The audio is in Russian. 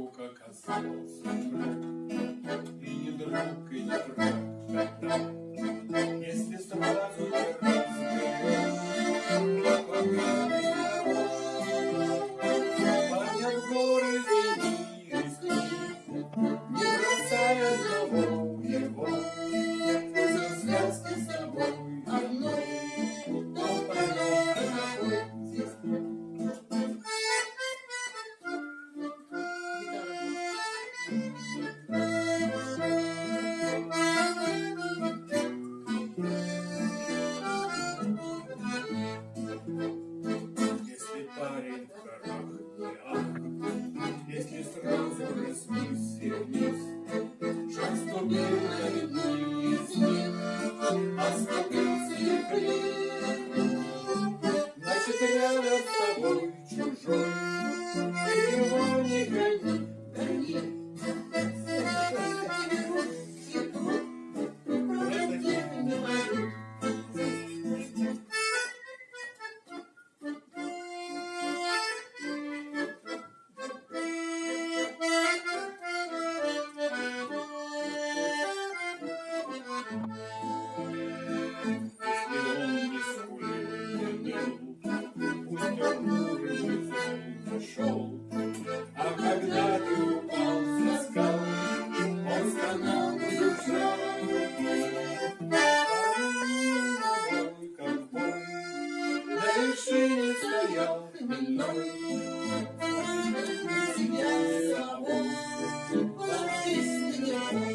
вдруг оказался враг. И не друг, и не враг. Если сразу не разберешь, то понять горы, извини, рискни, не бросая From шел. А когда ты упал со скал, он стонал и душал. Ковбой на вершине стоял хмельной. Себя собой, ложись к нему.